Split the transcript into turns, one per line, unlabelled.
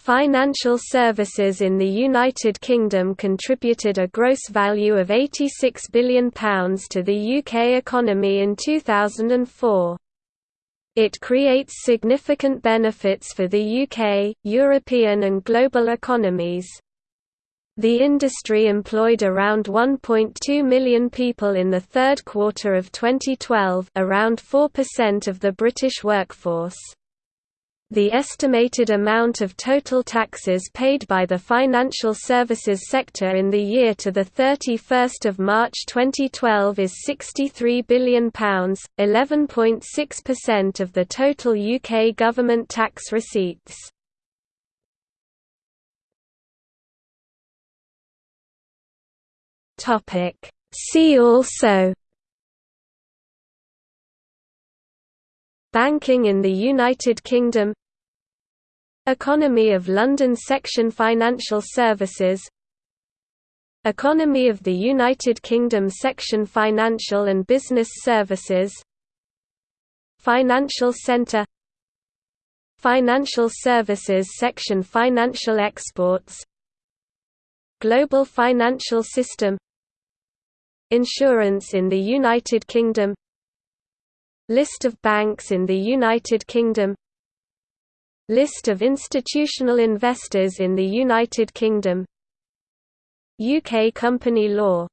Financial services in the United Kingdom contributed a gross value of £86 billion to the UK economy in 2004. It creates significant benefits for the UK, European and global economies. The industry employed around 1.2 million people in the third quarter of 2012 around 4% of the British workforce. The estimated amount of total taxes paid by the financial services sector in the year to 31 March 2012 is £63 billion, 11.6% of the total UK government tax receipts. See also Banking in the United Kingdom Economy of London Section Financial Services Economy of the United Kingdom Section Financial and Business Services Financial Centre Financial Services Section Financial Exports Global Financial System Insurance in the United Kingdom List of banks in the United Kingdom List of institutional investors in the United Kingdom. UK company law